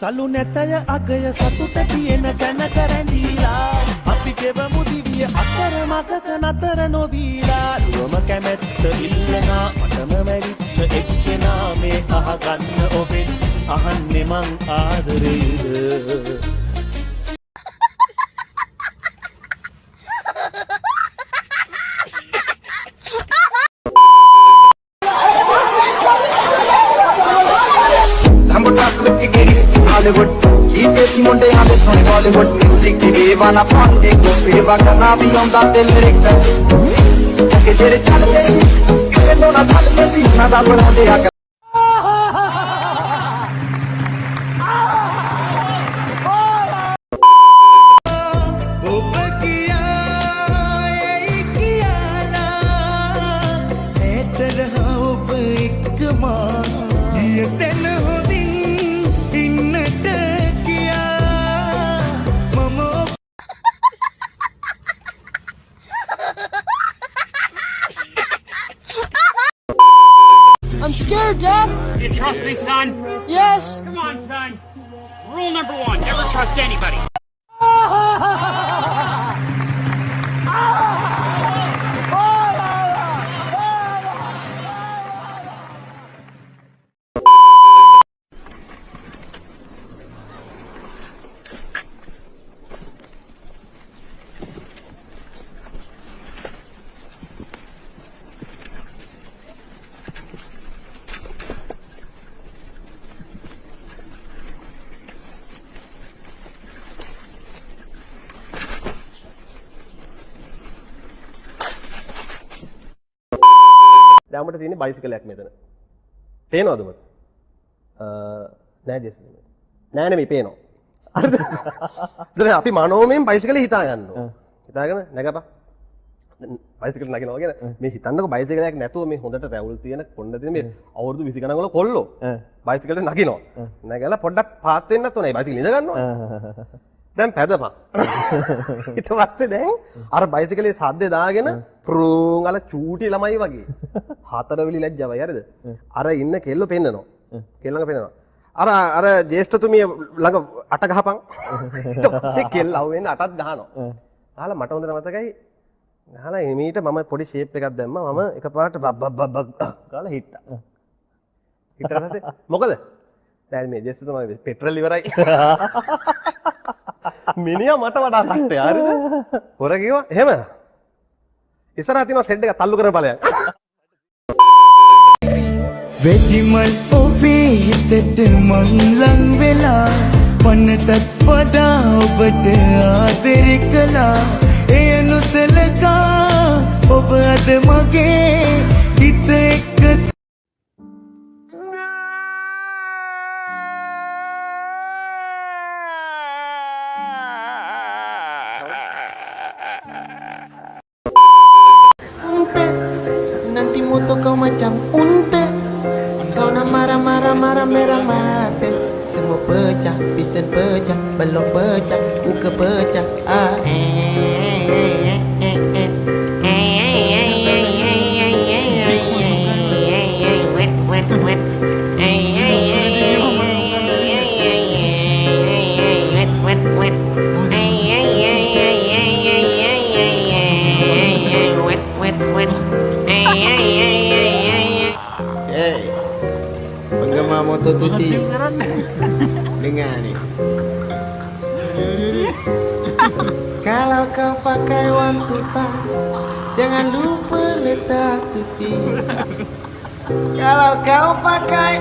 සලු නැතය අගය සතුට තියෙන තැන කරැඳීලා. අපි ගෙවමු දිවිය අතර මගක නතර නොවීලා. දුවම කැමැත්ත ඉල්ලනා මටම මැරිච්ච එක්කෙනා මේ අහගන්න ඔබෙන්. අහන්නේ මං ආදරේද? बॉलीवुड गीत देसी मुंडे आंदे सुन बॉलीवुड म्यूज़िक दी बेवाना पांडे को सेवा करना भी आंदा ते लिरिक्स के जेड़े चलदे सी किसे तो ना ढलदे सी ना दा बनांदे आ ये तेरे Rule number one, never trust anybody. දැම්මට තියෙන බයිසිකලයක් මෙතන. පේනවද? අ නෑ ජෙසි. නෑ නෙමෙයි පේනවා. හරිද? දැන් අපි මනෝමයෙන් බයිසිකලේ හිතා ගන්න ඕන. හිතාගෙන නැගපන්. බයිසිකල් නගිනවා කියන මේ හිතන්නකො බයිසිකලයක් නැතුව මේ හොඳට රැවුල් තියෙන කොණ්ඩ තියෙන මේ අවුරුදු 20 ගණන් වල කොල්ලෝ බයිසිකලේ නගිනවා. නැගලා පොඩ්ඩක් පාත් වෙන්නත් ඕනේ. බයිසිකල් ඉඳ ගන්නවා. දැන් පැදපන්. ඊට පස්සේ දැන් අර බයිසිකලේ සද්දේ දාගෙන ප්‍රූන් අල චූටි ළමයි වගේ. හතරවෙලි ලැජ්ජාවයි හරිද? අර ඉන්න කෙල්ල පෙන්නනවා. කෙල්ල ළඟ පෙන්නනවා. අර අර ජේෂ්ඨතුමිය ළඟ අට ගහපන්. ඊට පස්සේ කෙල්ල අහුවෙන්න අටත් ගහනවා. අහලා මට හොඳට මතකයි. අහලා එමීට මම පොඩි ෂේප් එකක් දැම්මා. මම එකපාරට බබ් බබ් බබ් ගාලා හිට්ටා. ඊට පස්සේ මොකද? නෑ මේ ජෙස්ස තමයි පෙට්‍රල් ඉවරයි. මිනිහා මට වඩා කට්ටේ හරිද? හොර කිව්වා එහෙම. ඉස්සරහ තියෙනවා සෙඩ් එක තල්ලු කරන ඵලයක්. වෙදිමල් ඔබේ හිතට මංලං වෙලා පන්නටත් වඩා ඔබට ආදරෙ කලා එය නොසලකා ඔබ අද මගේ හිත එක්ක kau macam unta. Kau nak marah-marah marah merah mata. Semua pecah, piston pecah, belum pecah, buka pecah. Ah. Hey, motor tuti. Dengar ni Kalau kau pakai five, Jangan lupa letak tuti. Kalau kau pakai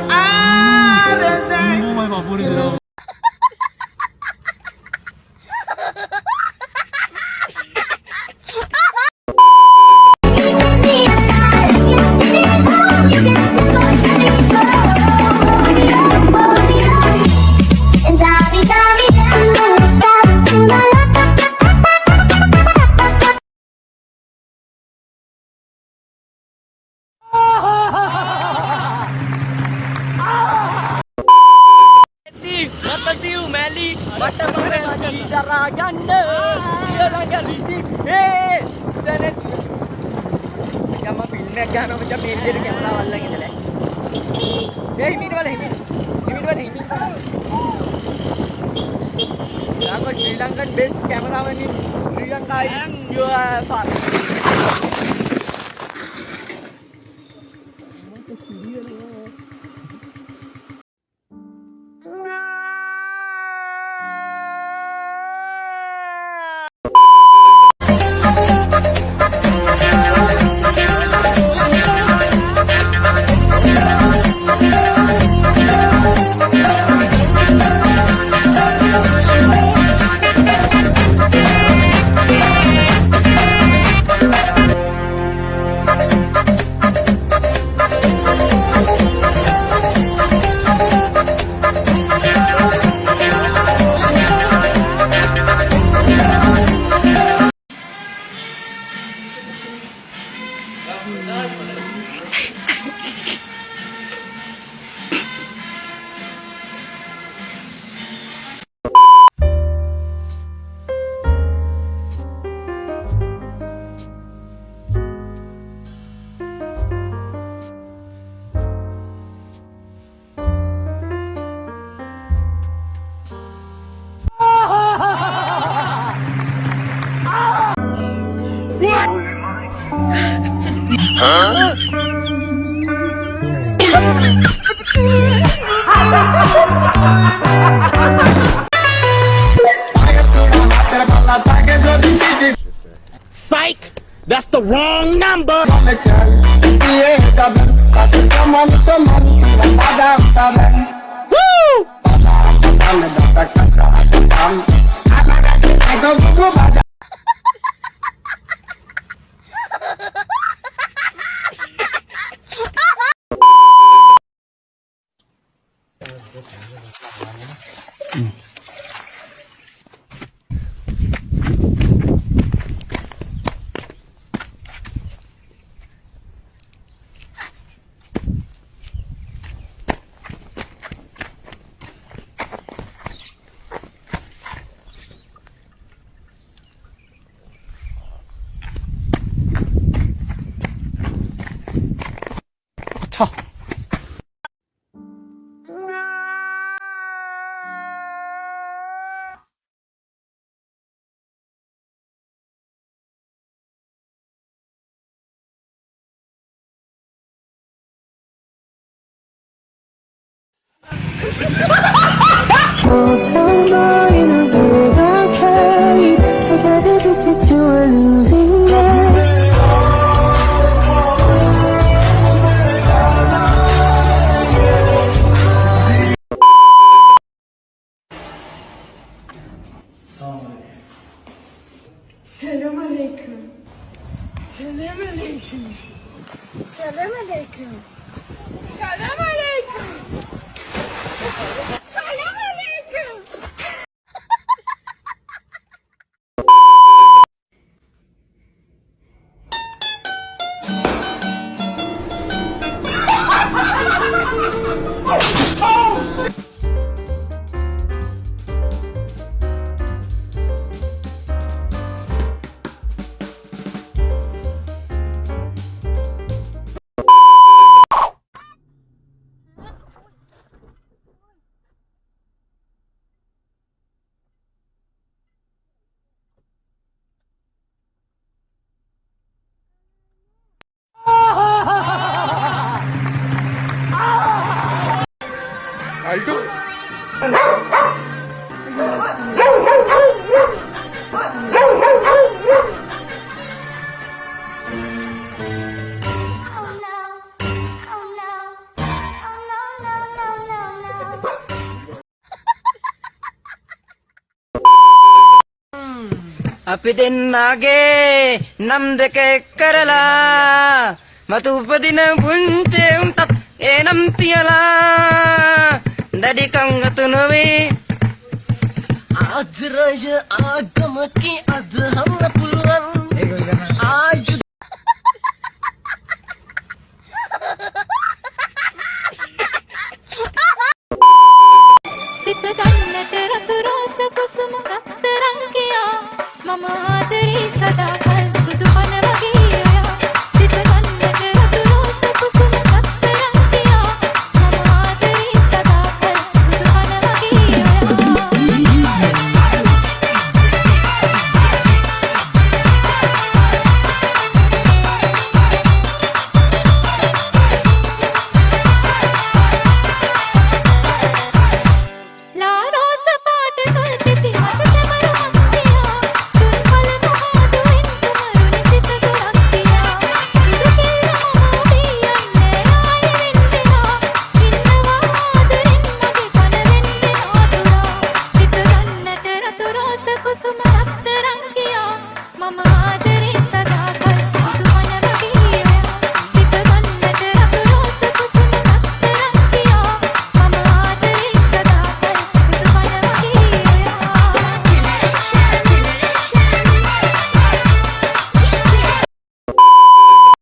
RZ රතසිව් මැලි මට මම නදී දරා ගන්න සියලඟ ලිසි ඒ සැන යම film එකක් ගන්නවා මචං මේ විදිහට කැමරාව අල්ලගෙන ඉඳලා ඒ හිමිට වල හිමිට හිමිට වල හිමිට I got Sri Lankan best cameraman in Sri Lanka is your 哥哥 Selam aleyküm. Selam aleyküm. Selam aleyküm. Selam aleyküm. අපි දෙන්නගේ නම් දෙක එක් කරලා මතු උපදින පුංචි උන්ටත් ඒ නම් තියලා දැඩි කංගතු නොවේ. ආදරය ආගමකි අදහන්න පුළුවන්. නතරං කියා මම ආද